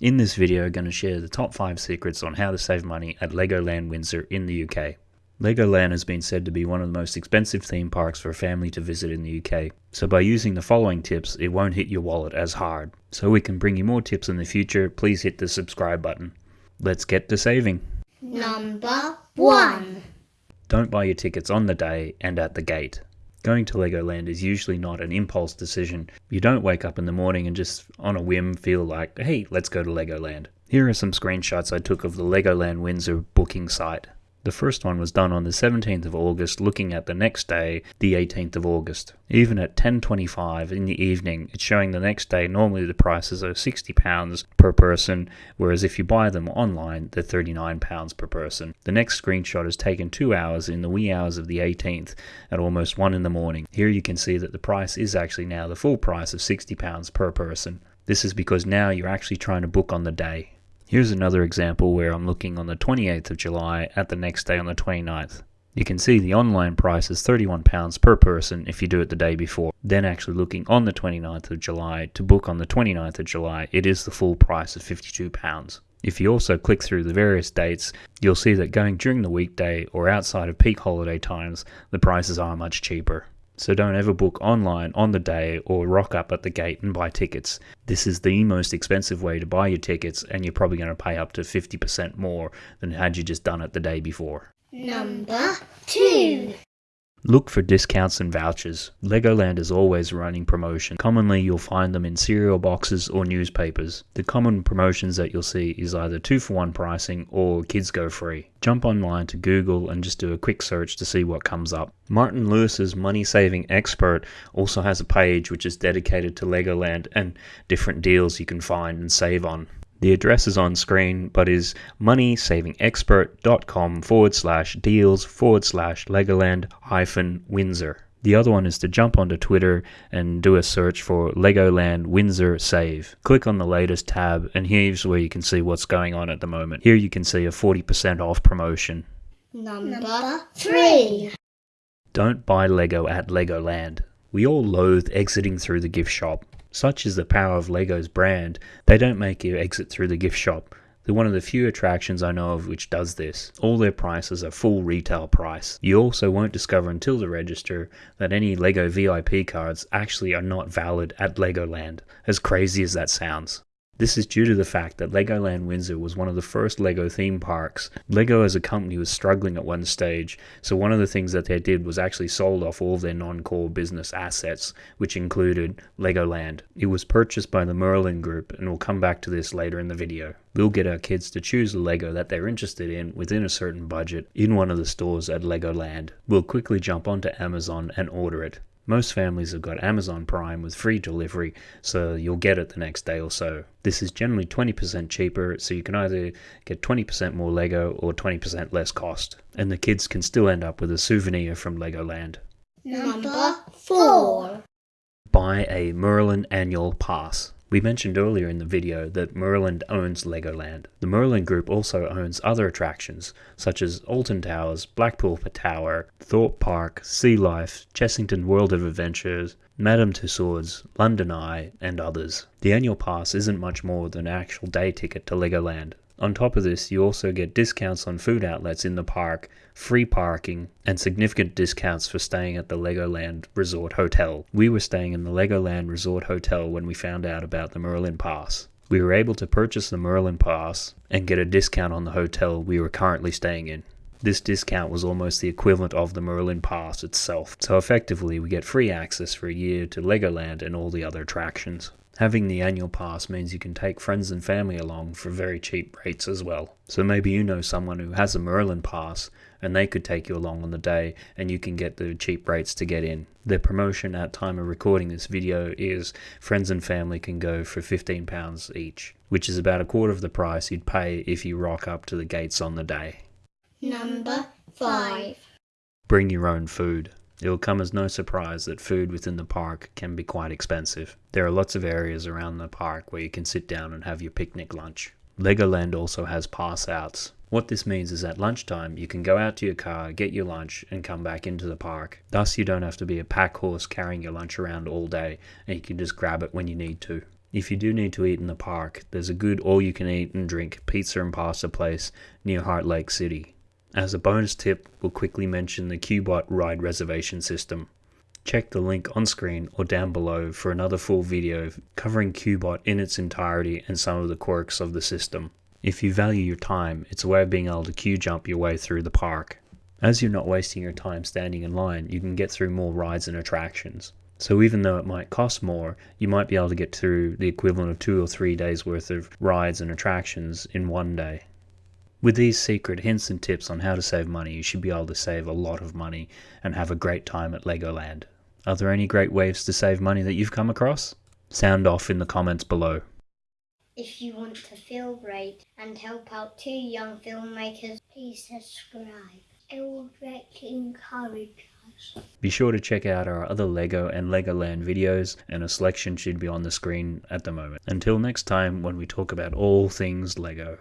In this video, I'm going to share the top 5 secrets on how to save money at Legoland Windsor in the UK. Legoland has been said to be one of the most expensive theme parks for a family to visit in the UK, so by using the following tips, it won't hit your wallet as hard. So we can bring you more tips in the future, please hit the subscribe button. Let's get to saving. Number 1. Don't buy your tickets on the day and at the gate. Going to Legoland is usually not an impulse decision. You don't wake up in the morning and just on a whim feel like, hey, let's go to Legoland. Here are some screenshots I took of the Legoland Windsor booking site. The first one was done on the 17th of August, looking at the next day, the 18th of August. Even at 10.25 in the evening, it's showing the next day normally the prices are £60 per person, whereas if you buy them online, they're £39 per person. The next screenshot is taken two hours in the wee hours of the 18th at almost 1 in the morning. Here you can see that the price is actually now the full price of £60 per person. This is because now you're actually trying to book on the day. Here's another example where I'm looking on the 28th of July at the next day on the 29th. You can see the online price is £31 per person if you do it the day before. Then actually looking on the 29th of July to book on the 29th of July, it is the full price of £52. If you also click through the various dates, you'll see that going during the weekday or outside of peak holiday times, the prices are much cheaper. So don't ever book online on the day or rock up at the gate and buy tickets. This is the most expensive way to buy your tickets and you're probably going to pay up to 50% more than had you just done it the day before. Number 2. Look for discounts and vouchers. Legoland is always running promotion. Commonly you'll find them in cereal boxes or newspapers. The common promotions that you'll see is either 2 for 1 pricing or kids go free. Jump online to Google and just do a quick search to see what comes up. Martin Lewis's money saving expert also has a page which is dedicated to Legoland and different deals you can find and save on. The address is on screen, but is moneysavingexpert.com forward slash deals forward slash Legoland hyphen Windsor. The other one is to jump onto Twitter and do a search for Legoland Windsor Save. Click on the latest tab, and here's where you can see what's going on at the moment. Here you can see a 40% off promotion. Number 3. Don't buy Lego at Legoland. We all loathe exiting through the gift shop. Such is the power of Lego's brand, they don't make you exit through the gift shop. They're one of the few attractions I know of which does this. All their prices are full retail price. You also won't discover until the register that any LEGO VIP cards actually are not valid at Legoland, as crazy as that sounds. This is due to the fact that Legoland Windsor was one of the first LEGO theme parks. LEGO as a company was struggling at one stage, so one of the things that they did was actually sold off all of their non-core business assets, which included Legoland. It was purchased by the Merlin Group, and we'll come back to this later in the video. We'll get our kids to choose a LEGO that they're interested in within a certain budget in one of the stores at Legoland. We'll quickly jump onto Amazon and order it. Most families have got Amazon Prime with free delivery, so you'll get it the next day or so. This is generally 20% cheaper, so you can either get 20% more Lego or 20% less cost. And the kids can still end up with a souvenir from Legoland. Number 4. Buy a Merlin annual pass. We mentioned earlier in the video that Merlin owns Legoland. The Merlin Group also owns other attractions, such as Alton Towers, Blackpool Tower, Thorpe Park, Sea Life, Chessington World of Adventures, Madame Tussauds, London Eye, and others. The annual pass isn't much more than an actual day ticket to Legoland. On top of this, you also get discounts on food outlets in the park, free parking, and significant discounts for staying at the Legoland Resort Hotel. We were staying in the Legoland Resort Hotel when we found out about the Merlin Pass. We were able to purchase the Merlin Pass and get a discount on the hotel we were currently staying in. This discount was almost the equivalent of the Merlin Pass itself, so effectively we get free access for a year to Legoland and all the other attractions. Having the annual pass means you can take friends and family along for very cheap rates as well. So maybe you know someone who has a Merlin pass and they could take you along on the day and you can get the cheap rates to get in. The promotion at time of recording this video is friends and family can go for £15 each, which is about a quarter of the price you'd pay if you rock up to the gates on the day. Number 5. Bring your own food. It will come as no surprise that food within the park can be quite expensive. There are lots of areas around the park where you can sit down and have your picnic lunch. Legoland also has pass outs. What this means is at lunchtime you can go out to your car, get your lunch and come back into the park. Thus you don't have to be a pack horse carrying your lunch around all day and you can just grab it when you need to. If you do need to eat in the park, there's a good all you can eat and drink pizza and pasta place near Heartlake City. As a bonus tip, we'll quickly mention the Qbot ride reservation system. Check the link on screen or down below for another full video covering Qbot in its entirety and some of the quirks of the system. If you value your time, it's a way of being able to queue jump your way through the park. As you're not wasting your time standing in line, you can get through more rides and attractions. So even though it might cost more, you might be able to get through the equivalent of two or three days worth of rides and attractions in one day. With these secret hints and tips on how to save money, you should be able to save a lot of money and have a great time at Legoland. Are there any great ways to save money that you've come across? Sound off in the comments below. If you want to feel great and help out two young filmmakers, please subscribe. It will greatly encourage us. Be sure to check out our other LEGO and LEGOLAND videos, and a selection should be on the screen at the moment. Until next time, when we talk about all things LEGO.